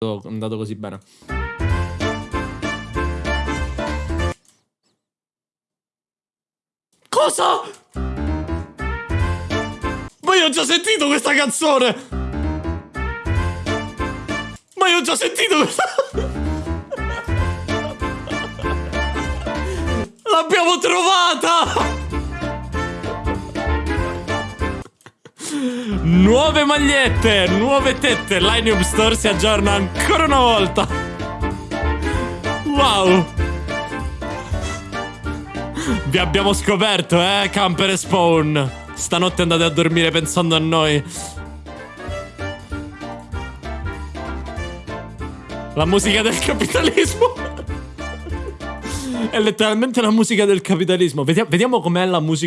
andato così bene. Cosa? Ma io ho già sentito questa canzone! Ma io ho già sentito questa... L'abbiamo trovata! Nuove magliette, nuove tette. Lineup Store si aggiorna ancora una volta. Wow. Vi abbiamo scoperto, eh, Camper e Spawn. Stanotte andate a dormire pensando a noi. La musica del capitalismo. È letteralmente la musica del capitalismo. Vediamo, com'è la musica.